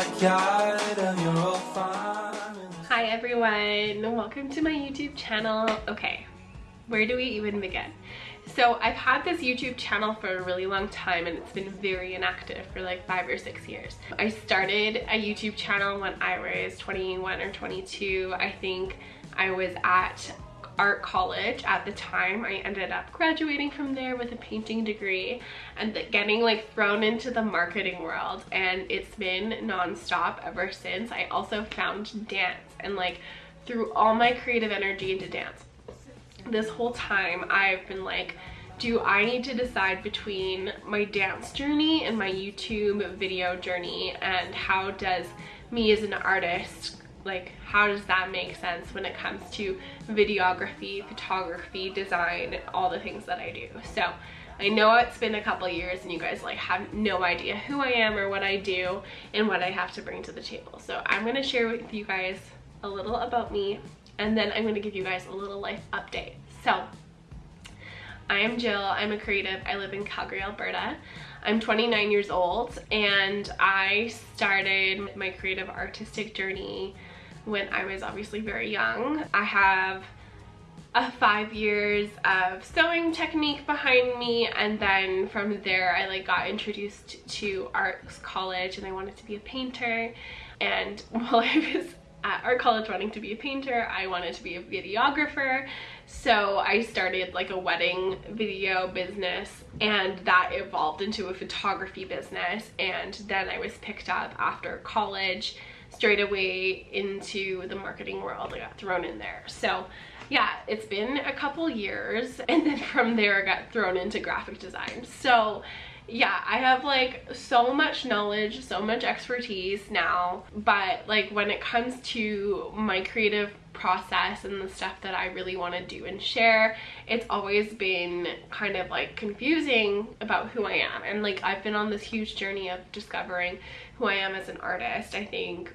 backyard farm. Hi everyone, welcome to my YouTube channel. Okay, where do we even begin? So I've had this YouTube channel for a really long time and it's been very inactive for like five or six years. I started a YouTube channel when I was 21 or 22. I think I was at art college at the time. I ended up graduating from there with a painting degree and getting like thrown into the marketing world and it's been nonstop ever since. I also found dance and like threw all my creative energy into dance. This whole time I've been like, do I need to decide between my dance journey and my YouTube video journey and how does me as an artist like how does that make sense when it comes to videography photography design all the things that i do? So i know it's been a couple years and you guys like have no idea who i am or what i do and what i have to bring to the table. So i'm to share with you guys a little about me and then i'm to give you guys a little life update. So I am Jill, I'm a creative, I live in Calgary, Alberta. I'm 29 years old and I started my creative artistic journey when I was obviously very young. I have a five years of sewing technique behind me and then from there I like got introduced to arts college and I wanted to be a painter. And while I was at art college wanting to be a painter I wanted to be a videographer. So I started like a wedding video business and that evolved into a photography business. And then I was picked up after college straight away into the marketing world. I got thrown in there. So yeah, it's been a couple years and then from there I got thrown into graphic design. So yeah, I have like so much knowledge, so much expertise now, but like when it comes to my creative process and the stuff that I really want to do and share, it's always been kind of like confusing about who I am. And like I've been on this huge journey of discovering who I am as an artist. I think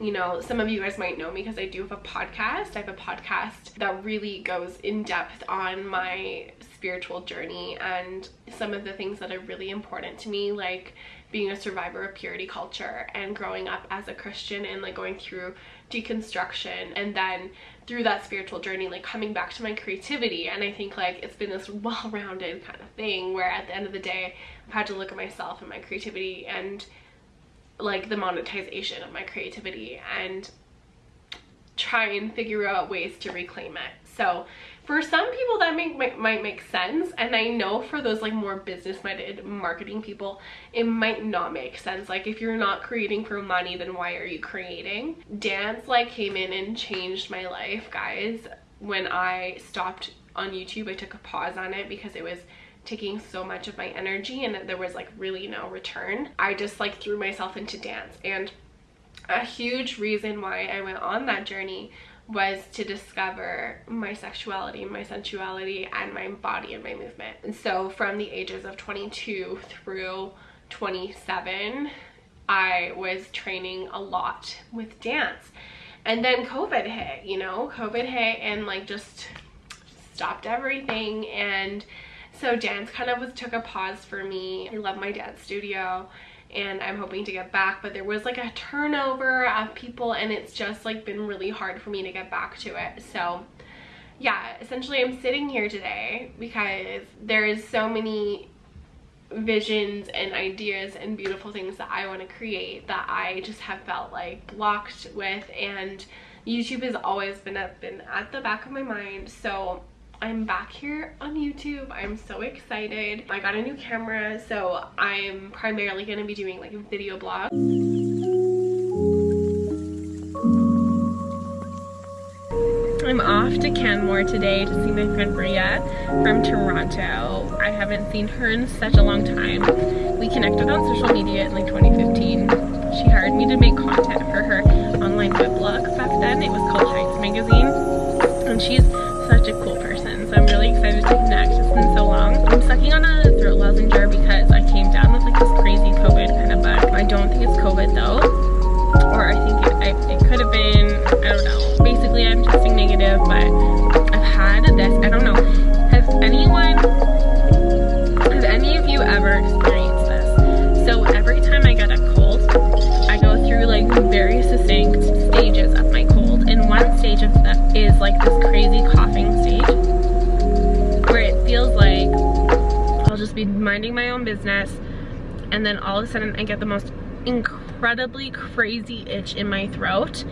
you know, some of you guys might know me because I do have a podcast. I have a podcast that really goes in depth on my spiritual journey and some of the things that are really important to me, like being a survivor of purity culture and growing up as a Christian and like going through deconstruction and then through that spiritual journey like coming back to my creativity and I think like it's been this well-rounded kind of thing where at the end of the day I've had to look at myself and my creativity and like the monetization of my creativity and try and figure out ways to reclaim it. So for some people that make, might, might make sense and I know for those like more business-minded marketing people it might not make sense. Like if you're not creating for money then why are you creating? Dance like came in and changed my life guys. When I stopped on YouTube I took a pause on it because it was taking so much of my energy and there was like really no return. I just like threw myself into dance and a huge reason why I went on that journey was to discover my sexuality, my sensuality, and my body and my movement. And so from the ages of 22 through 27, I was training a lot with dance. And then COVID hit, you know, COVID hit and like just stopped everything and so dance kind of was took a pause for me. I love my dance studio and I'm hoping to get back but there was like a turnover of people and it's just like been really hard for me to get back to it. So yeah, essentially I'm sitting here today because there is so many visions and ideas and beautiful things that I want to create that I just have felt like blocked with and YouTube has always been up been at the back of my mind so I'm back here on YouTube. I'm so excited. I got a new camera, so I'm primarily going to be doing like a video blog. I'm off to Canmore today to see my friend Bria from Toronto. I haven't seen her in such a long time. We connected on social media in like 2015. She hired me to make content for her online weblog back then. It was called Heights Magazine. And she's such a cool person so I'm really excited to connect. It's been so long. I'm sucking on a throat lozenger because I came down with like this crazy COVID kind of bug. I don't think it's COVID though, or I think it, it could have been, I don't know. Basically, I'm testing negative, but I've had this, I don't know. Has anyone, have any of you ever experienced this? So every time I get a cold, I go through like very succinct stages of my cold. And one stage of that is like this crazy cough minding my own business and then all of a sudden I get the most incredibly crazy itch in my throat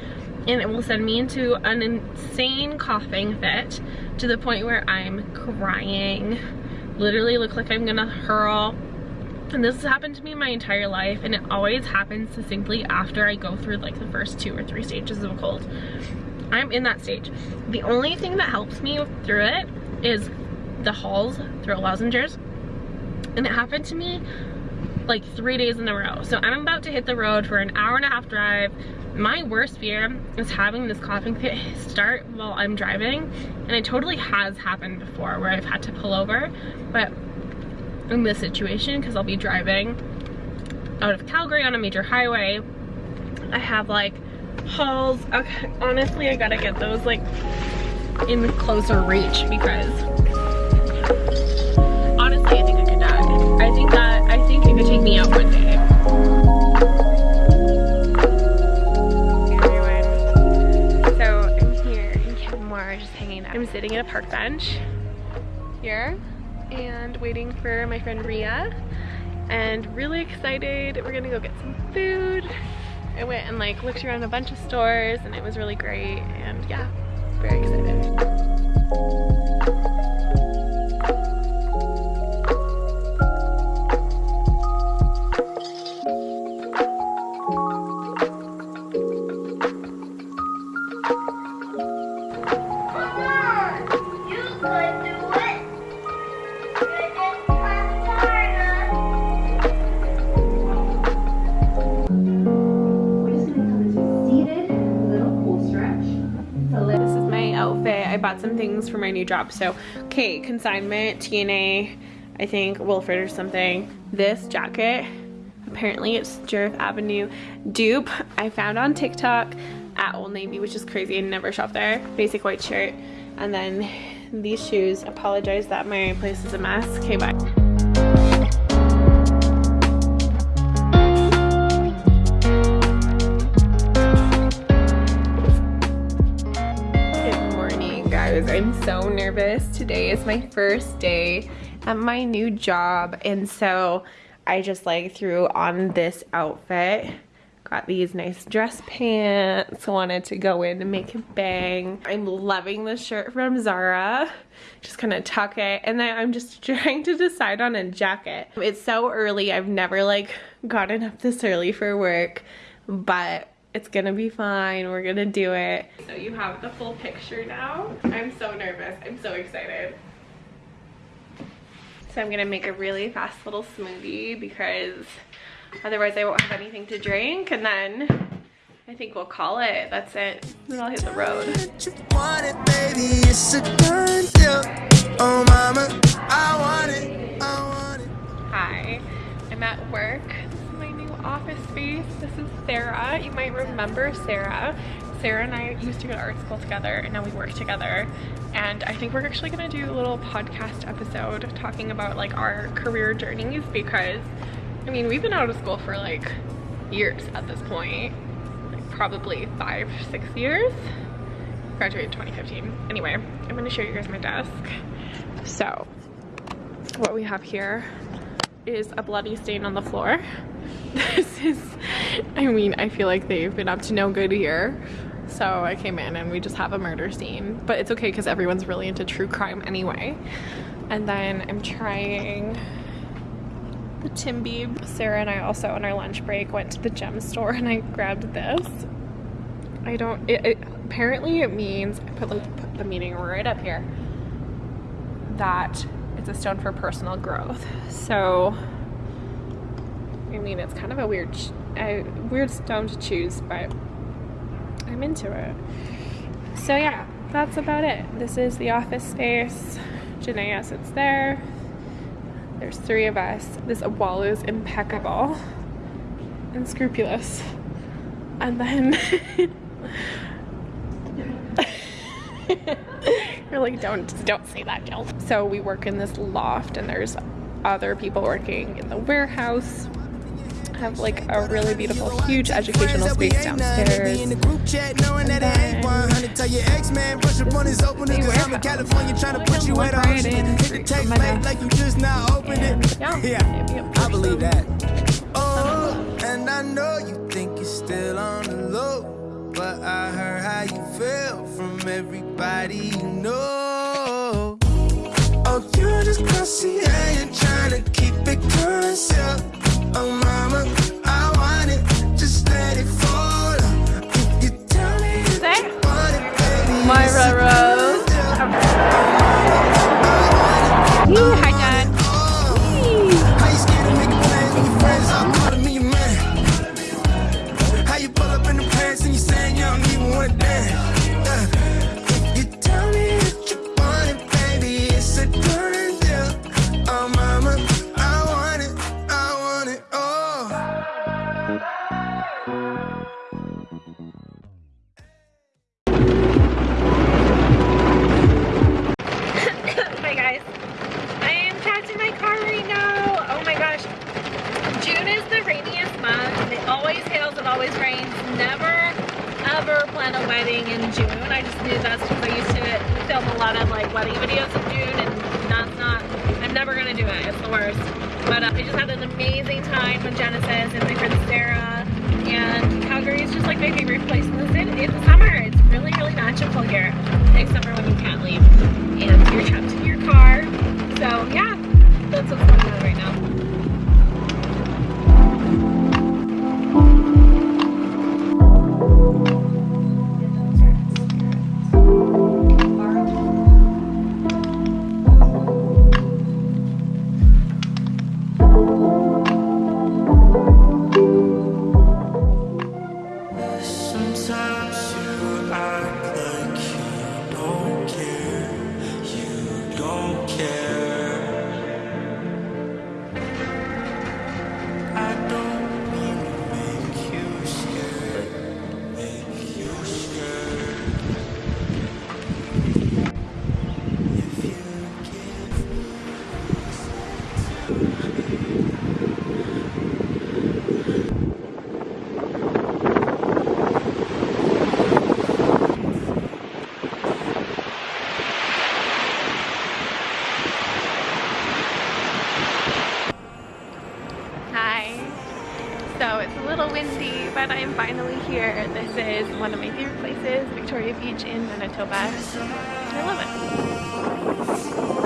and it will send me into an insane coughing fit to the point where I'm crying. Literally look like I'm gonna hurl. And this has happened to me my entire life and it always happens succinctly after I go through like the first two or three stages of a cold. I'm in that stage. The only thing that helps me through it is the Halls throat lozengers. And it happened to me like three days in a row. So I'm about to hit the road for an hour and a half drive. My worst fear is having this coughing fit start while I'm driving. And it totally has happened before where I've had to pull over. But in this situation, because I'll be driving out of Calgary on a major highway, I have like Halls. Okay, honestly, I gotta get those like in closer reach because think that, I think it could take me out one day. Everyone, so I'm here in Canmore, just hanging out. I'm sitting at a park bench here and waiting for my friend Ria and really excited. We're gonna go get some food. I went and like looked around a bunch of stores and it was really great and yeah, very excited. Job. So, okay, consignment, TNA, I think Wilfred or something. This jacket, apparently it's Jareth Avenue dupe. I found on TikTok at Old Navy, which is crazy. I never shop there. Basic white shirt. And then these shoes. Apologize that my place is a mess. Okay, bye. So nervous. Today is my first day at my new job, and so I just like threw on this outfit. Got these nice dress pants. Wanted to go in and make it bang. I'm loving this shirt from Zara. Just kind of tuck it, and then I'm just trying to decide on a jacket. It's so early. I've never like gotten up this early for work, but it's gonna be fine. We're gonna do it. So you have the full picture now. I'm so nervous. I'm so excited. So I'm gonna make a really fast little smoothie because otherwise I won't have anything to drink and then I think we'll call it. That's it. Then I'll hit the road. you want it, baby, it's a done deal. Oh, mama, I want it, I want it. Hi, I'm at work. Office space. This is Sarah. You might remember Sarah. Sarah and I used to go to art school together and now we work together. And I think we're actually gonna do a little podcast episode talking about like our career journeys because I mean, we've been out of school for like years at this point. Like probably five, six years. Graduated 2015. Anyway, I'm gonna show you guys my desk. So, what we have here is a bloody stain on the floor. This is, I mean, I feel like they've been up to no good here. So I came in and we just have a murder scene. But it's okay because everyone's really into true crime anyway. And then I'm trying the Tim. Sarah and I also on our lunch break went to the gem store and I grabbed this. I don't, it, it apparently it means, I put, like, put the meaning right up here, that a stone for personal growth. So, I mean, it's kind of a weird, a weird stone to choose, but I'm into it. So yeah, that's about it. This is the office space. Janaea sits there. There's three of us. This wall is impeccable and scrupulous. And then really don't don't say that, Jill. So we work in this loft, and there's other people working in the warehouse have like a really beautiful, huge educational space downstairs. And then they warehouse. California trying to put you at right in. Hit the text late like you just now opened it. Yeah, yeah. I believe that. Oh, and I know you think you're still on the low you feel from everybody you know. Oh, you just classy, I ain't trying to keep it current, yeah. Oh, my here. here. This is one of my favorite places, Victoria Beach in Manitoba. I love it.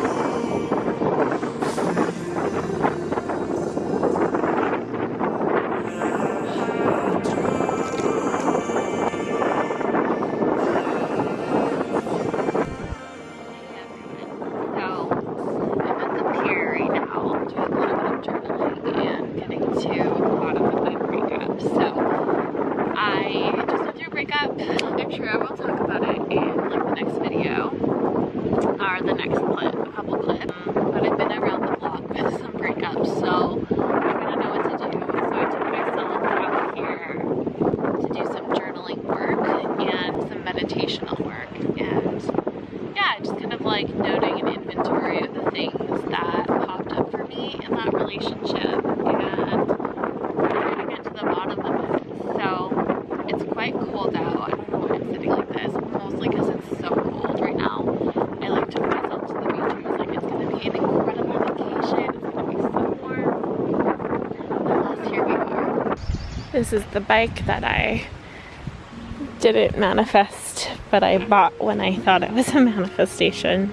This is the bike that I didn't manifest, but I bought when I thought it was a manifestation.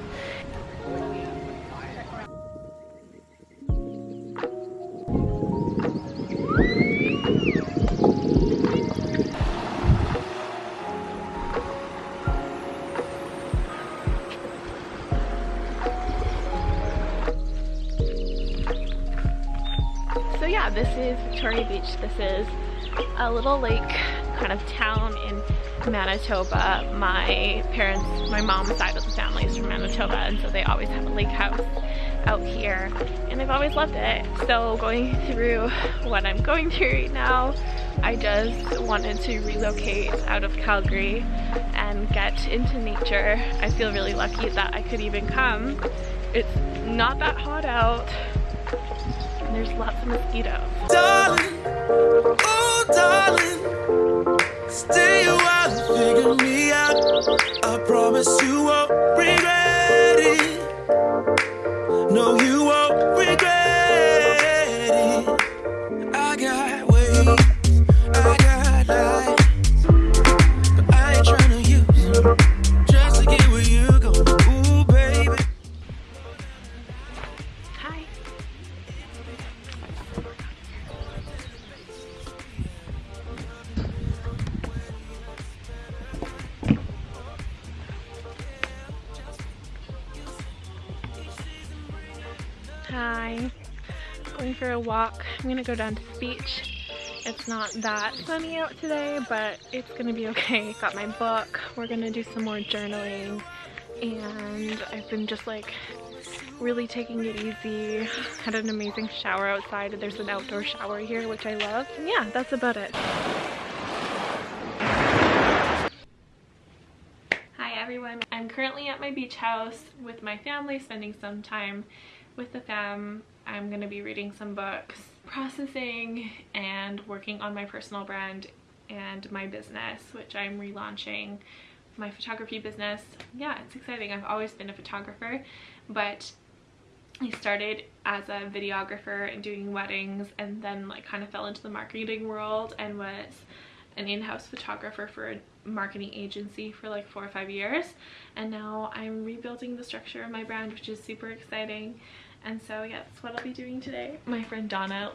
This is Beach. This is a little lake kind of town in Manitoba. My parents, my mom's side of the family is from Manitoba and so they always have a lake house out here and I've always loved it. So going through what I'm going through right now, I just wanted to relocate out of Calgary and get into nature. I feel really lucky that I could even come. It's not that hot out and there's lots of mosquitoes. Darling. Oh, darling. Stay a while and figure me out. I promise you won't regret it. No, you walk. I'm gonna go down to the beach. It's not that sunny out today, but it's gonna be okay. Got my book. We're gonna do some more journaling. And I've been just like really taking it easy. Had an amazing shower outside. There's an outdoor shower here, which I love. And yeah, that's about it. Hi everyone. I'm currently at my beach house with my family, spending some time with the fam. I'm going to be reading some books, processing, and working on my personal brand and my business, which I'm relaunching my photography business. Yeah, it's exciting. I've always been a photographer, but I started as a videographer and doing weddings and then like kind of fell into the marketing world and was an in-house photographer for a marketing agency for like four or five years and now I'm rebuilding the structure of my brand which is super exciting and so yeah that's what I'll be doing today. My friend Donna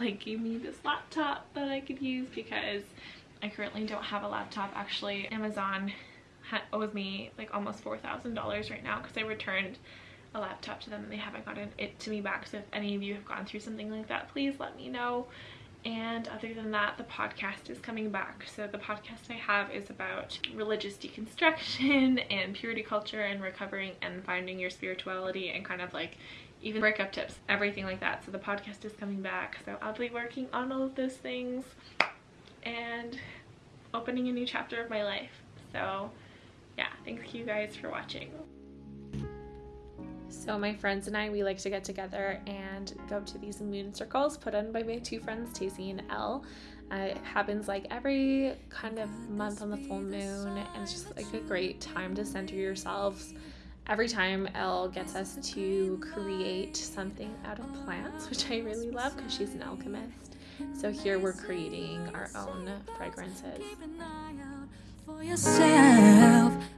like gave me this laptop that I could use because I currently don't have a laptop. Actually Amazon owes me like almost $4,000 right now because I returned a laptop to them and they haven't gotten it to me back. So if any of you have gone through something like that please let me know and other than that the podcast is coming back. So the podcast i have is about religious deconstruction and purity culture and recovering and finding your spirituality and kind of like even breakup tips everything like that. So the podcast is coming back. So i'll be working on all of those things and opening a new chapter of my life. So yeah thank you guys for watching so my friends and I, we like to get together and go to these moon circles put on by my two friends, Tacey and Elle. Uh, it happens like every kind of month on the full moon, and it's just like a great time to center yourselves. Every time Elle gets us to create something out of plants, which I really love because she's an alchemist. So here we're creating our own fragrances.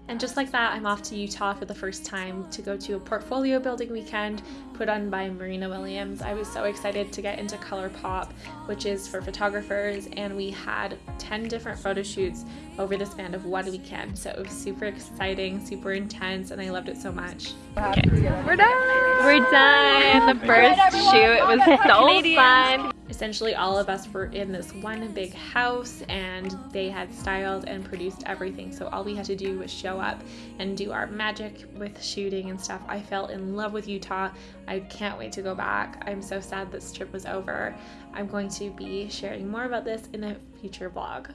And just like that, I'm off to Utah for the first time to go to a portfolio building weekend put on by Marina Williams. I was so excited to get into ColourPop, which is for photographers, and we had 10 different photo shoots over the span of one weekend. So it was super exciting, super intense, and I loved it so much. Okay, we're done! We're done! The first shoot was so fun! Essentially all of us were in this one big house and they had styled and produced everything so all we had to do was show up and do our magic with shooting and stuff i fell in love with utah i can't wait to go back i'm so sad this trip was over i'm going to be sharing more about this in a future vlog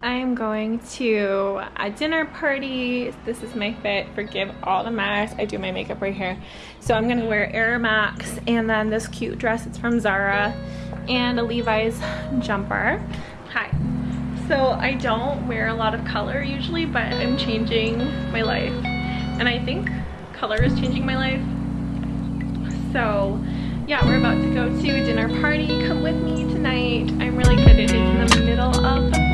I'm going to a dinner party. This is my fit. Forgive all the mess. I do my makeup right here. So I'm going to wear Air Max and then this cute dress. It's from Zara and a Levi's jumper. Hi. So I don't wear a lot of color usually, but I'm changing my life. And I think color is changing my life. So yeah, we're about to go to dinner party. Come with me tonight. I'm really excited. It's in the middle of